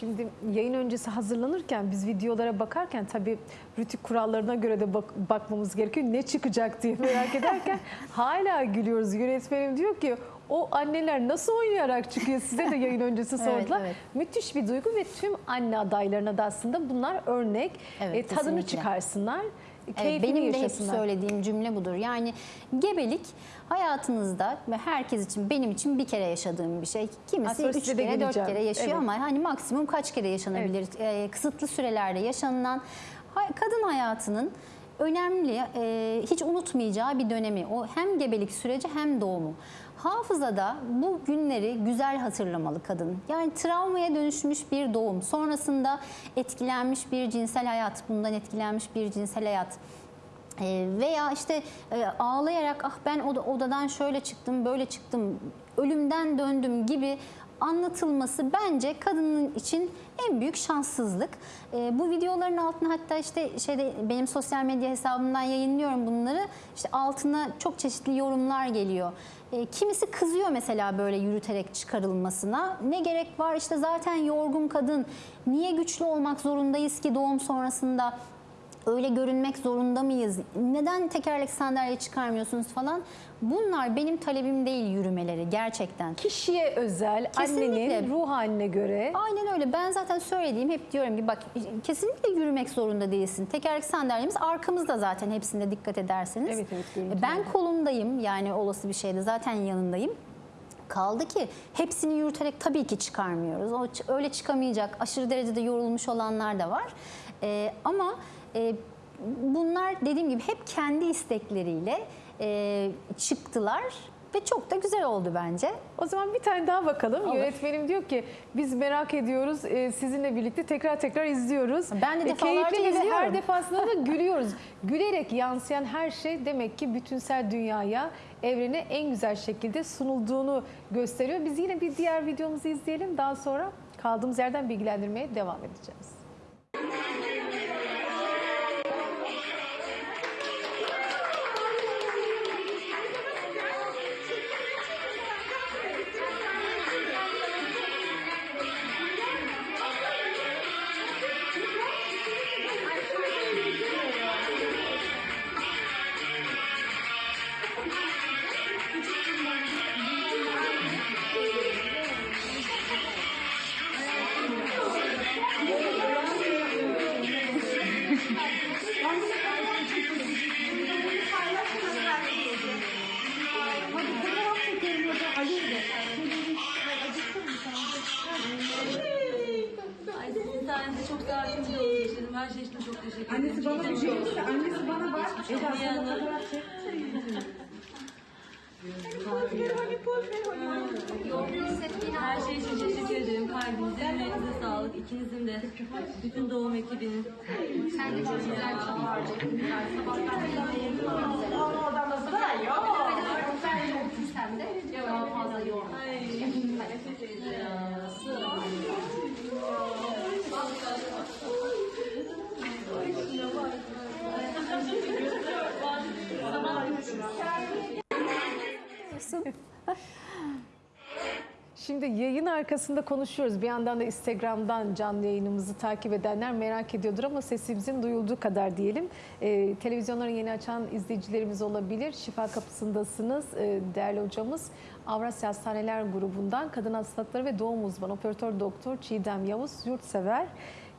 Şimdi yayın öncesi hazırlanırken biz videolara bakarken tabii rütük kurallarına göre de bak- bakmamız gerekiyor. Ne çıkacak diye merak ederken hala gülüyoruz. Yönetmenim diyor ki o anneler nasıl oynayarak çıkıyor size de yayın öncesi Evet, sordular. evet. Müthiş bir duygu ve tüm anne adaylarına da aslında bunlar örnek. Evet, E, tadını kesinlikle. çıkarsınlar. Evet, benim de hep söylediğim cümle budur. Yani gebelik hayatınızda ve herkes için benim için bir kere yaşadığım bir şey. Kimisi Aslında üç kere, dört kere yaşıyor Evet. ama hani maksimum kaç kere yaşanabilir? Ee, kısıtlı sürelerde yaşanılan kadın hayatının önemli, e, hiç unutmayacağı bir dönemi. O hem gebelik süreci hem doğumu. Hafızada bu günleri güzel hatırlamalı kadın. Yani travmaya dönüşmüş bir doğum, sonrasında etkilenmiş bir cinsel hayat, bundan etkilenmiş bir cinsel hayat. Ee, veya işte e, ağlayarak ah ben oda- odadan şöyle çıktım böyle çıktım ölümden döndüm gibi anlatılması bence kadının için en büyük şanssızlık. Ee, bu videoların altına hatta işte şeyde benim sosyal medya hesabımdan yayınlıyorum bunları. İşte altına çok çeşitli yorumlar geliyor. Ee, kimisi kızıyor mesela böyle yürüterek çıkarılmasına. Ne gerek var işte zaten yorgun kadın. Niye güçlü olmak zorundayız ki doğum sonrasında? Öyle görünmek zorunda mıyız? Neden tekerlek sandalye çıkarmıyorsunuz falan? Bunlar benim talebim değil yürümeleri gerçekten. Kişiye özel, Kesinlikle. annenin ruh haline göre Aynen öyle. Ben zaten söylediğim hep diyorum ki bak kesinlikle yürümek zorunda değilsin. Tekerlek sandalyemiz arkamızda zaten hepsinde dikkat ederseniz. Evet, evet, ben kolundayım yani olası bir şeyde zaten yanındayım. Kaldı ki hepsini yürüterek tabii ki çıkarmıyoruz. O öyle çıkamayacak aşırı derecede yorulmuş olanlar da var. Ee, ama e, bunlar dediğim gibi hep kendi istekleriyle e, çıktılar ve çok da güzel oldu bence. O zaman bir tane daha bakalım. Olur. Yönetmenim diyor ki biz merak ediyoruz. e, sizinle birlikte tekrar tekrar izliyoruz. Ben de E, defalarca keyifli ve izliyorum. Her defasında da gülüyoruz. Gülerek yansıyan her şey demek ki bütünsel dünyaya, evrene en güzel şekilde sunulduğunu gösteriyor. Biz yine bir diğer videomuzu izleyelim. Daha sonra kaldığımız yerden bilgilendirmeye devam edeceğiz. Şey için çok teşekkür ederim. Annesi bana bir şey olursa annesi bana bak. Eda sana fotoğraf çek. Her şey için teşekkür ederim. Kalbinize, yüreğinize sağlık. İkinizin de, bütün doğum ekibinin. Sen de çok güzel bir şey harcadın. Sen de fazla yorma. Şimdi yayın arkasında konuşuyoruz. Bir yandan da Instagram'dan canlı yayınımızı takip edenler merak ediyordur ama sesimizin duyulduğu kadar diyelim. Ee, televizyonları yeni açan izleyicilerimiz olabilir. Şifa kapısındasınız. Ee, değerli hocamız Avrasya Hastaneler grubundan kadın hastalıkları ve doğum uzmanı operatör doktor Çiğdem Yavuz Yurtsever.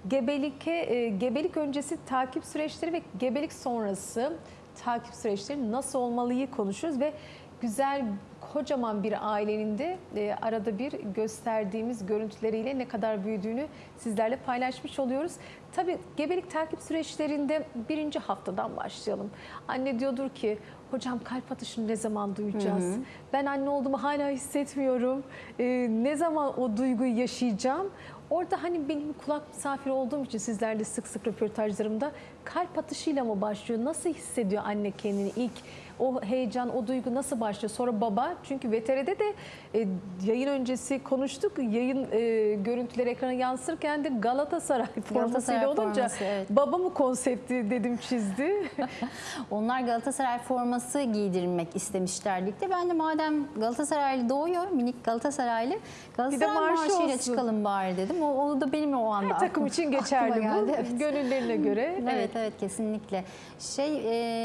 Gebelik, e, gebelik öncesi takip süreçleri ve gebelik sonrası takip süreçleri nasıl olmalıyı konuşuyoruz ve güzel kocaman bir ailenin de e, arada bir gösterdiğimiz görüntüleriyle ne kadar büyüdüğünü sizlerle paylaşmış oluyoruz. Tabii gebelik takip süreçlerinde birinci haftadan başlayalım. Anne diyordur ki hocam kalp atışını ne zaman duyacağız? Ben anne olduğumu hala hissetmiyorum. E, ne zaman o duyguyu yaşayacağım? Orada hani benim kulak misafiri olduğum için sizlerle sık sık röportajlarımda kalp atışıyla mı başlıyor? Nasıl hissediyor anne kendini ilk o heyecan, o duygu nasıl başlıyor? Sonra baba çünkü VTR'de de e, yayın öncesi konuştuk. Yayın e, görüntüleri ekrana yansırken de Galatasaray formasıyla olunca forması, evet. baba mı konsepti dedim çizdi. Onlar Galatasaray forması giydirmek istemişler birlikte. Ben de madem Galatasaraylı doğuyor, minik Galatasaraylı, Galatasaray marşı marşıyla çıkalım bari dedim. O, o da benim o anda Takım aklıma- için geçerli bu. geldi, evet. Gönüllerine göre. Evet evet kesinlikle. Şey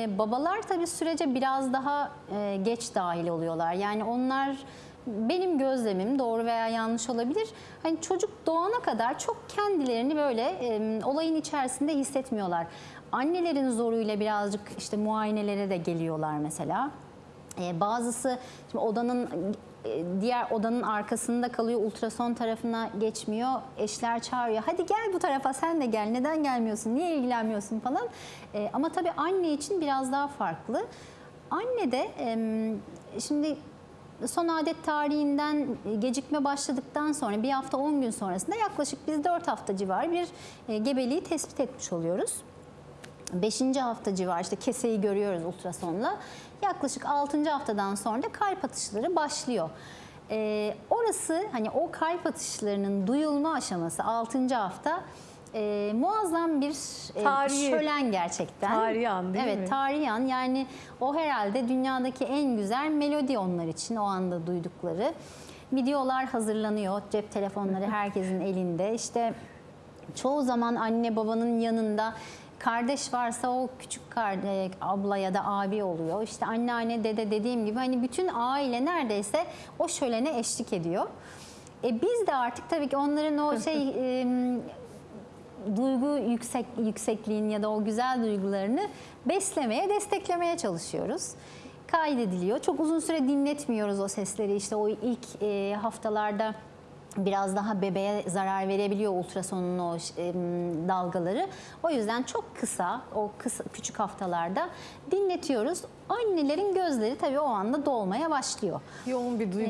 e, babalar tabii sürece biraz daha e, geç dahil oluyorlar. Yani onlar benim gözlemim doğru veya yanlış olabilir. Hani çocuk doğana kadar çok kendilerini böyle e, olayın içerisinde hissetmiyorlar. Annelerin zoruyla birazcık işte muayenelere de geliyorlar mesela. E, bazısı şimdi odanın e, diğer odanın arkasında kalıyor ultrason tarafına geçmiyor. Eşler çağırıyor. Hadi gel bu tarafa sen de gel. Neden gelmiyorsun? Niye ilgilenmiyorsun falan. E, ama tabii anne için biraz daha farklı. Anne de şimdi son adet tarihinden gecikme başladıktan sonra bir hafta 10 gün sonrasında yaklaşık biz 4 hafta civarı bir e, gebeliği tespit etmiş oluyoruz. 5. hafta civarı işte keseyi görüyoruz ultrasonla. Yaklaşık 6. haftadan sonra da kalp atışları başlıyor. Ee, orası hani o kalp atışlarının duyulma aşaması 6. hafta e, muazzam bir e, Tarihi. şölen gerçekten. Tarihi an değil evet, mi? tarihi an yani o herhalde dünyadaki en güzel melodi onlar için o anda duydukları. Videolar hazırlanıyor cep telefonları herkesin elinde işte çoğu zaman anne babanın yanında kardeş varsa o küçük kardeş, abla ya da abi oluyor. İşte anneanne, dede dediğim gibi hani bütün aile neredeyse o şölene eşlik ediyor. E biz de artık tabii ki onların o şey e, duygu yüksek yüksekliğin ya da o güzel duygularını beslemeye, desteklemeye çalışıyoruz. Kaydediliyor. Çok uzun süre dinletmiyoruz o sesleri. İşte o ilk e, haftalarda biraz daha bebeğe zarar verebiliyor ultrasonun o e, dalgaları. O yüzden çok kısa, o kısa küçük haftalarda dinletiyoruz. Annelerin gözleri tabii o anda dolmaya başlıyor. Yoğun bir duygu